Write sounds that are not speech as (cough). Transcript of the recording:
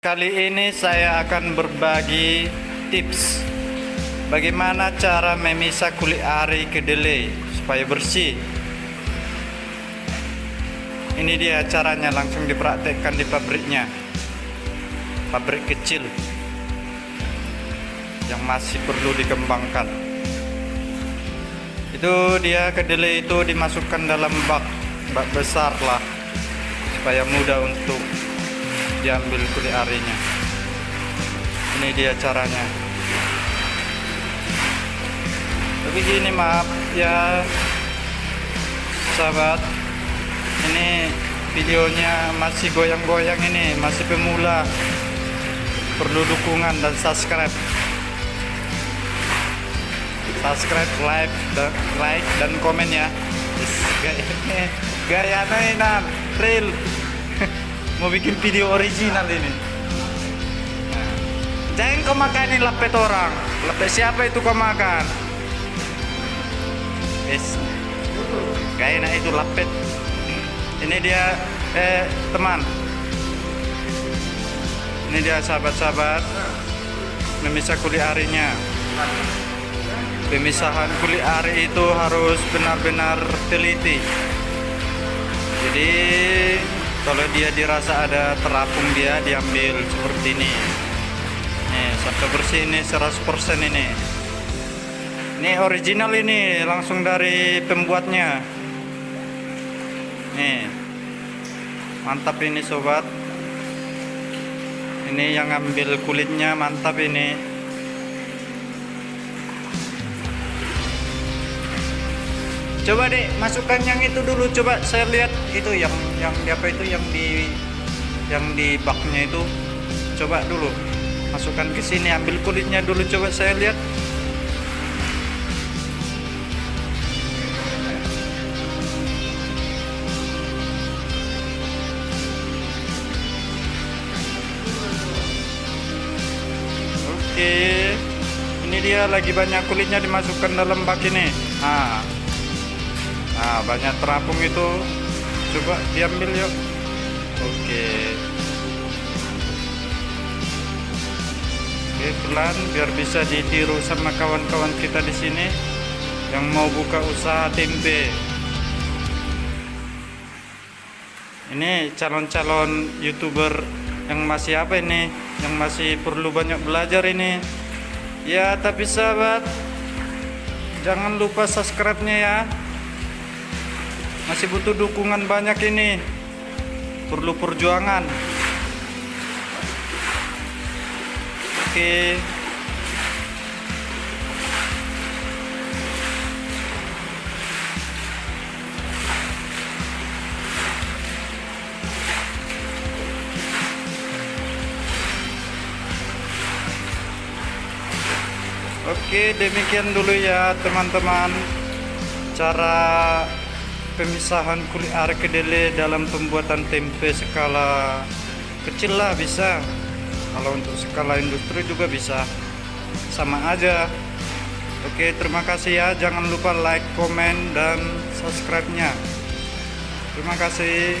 Kali ini saya akan berbagi tips bagaimana cara memisah kulit ari kedelai supaya bersih. Ini dia caranya langsung dipraktekkan di pabriknya. Pabrik kecil yang masih perlu dikembangkan. Itu dia kedelai itu dimasukkan dalam bak, bak besar lah supaya mudah untuk diambil kulit arinya. Ini dia caranya. Tapi gini maaf ya sahabat. Ini videonya masih goyang-goyang ini masih pemula. Perlu dukungan dan subscribe. Subscribe like dan like dan komen ya. Gaya (laughs) gaya mainan real (laughs) mau bikin video original ini. Jangan kau makanin lepet orang. Lepet siapa itu kau makan? Yes. Gak enak itu lepet. Ini dia eh teman. Ini dia sahabat-sahabat. Memisah kulit arinya. Pemisahan kulit ari itu harus benar-benar teliti. Jadi kalau dia dirasa ada terapung dia diambil seperti ini. Nih sampai bersih ini 100% ini. Ini original ini langsung dari pembuatnya. Nih mantap ini sobat. Ini yang ambil kulitnya mantap ini coba deh masukkan yang itu dulu. Coba saya lihat itu yang yang di apa itu yang di yang di baknya itu. Coba dulu. Masukkan ke sini ambil kulitnya dulu. Coba saya lihat. Oke. Ini dia lagi banyak kulitnya dimasukkan dalam bak ini. Nah Nah, banyak terapung itu. Coba diambil yuk. Oke. Oke, pelan biar bisa ditiru sama kawan-kawan kita di sini yang mau buka usaha tempe. Ini calon-calon YouTuber yang masih apa ini? Yang masih perlu banyak belajar ini. Ya, tapi sahabat, jangan lupa subscribe-nya ya masih butuh dukungan banyak ini. Perlu perjuangan. Oke. Oke demikian dulu ya teman-teman. Cara pemisahan kulit are kedelai dalam pembuatan tempe skala kecil lah bisa. Kalau untuk skala industri juga bisa. Sama aja. Oke terima kasih ya. Jangan lupa like komen dan subscribe nya terima kasih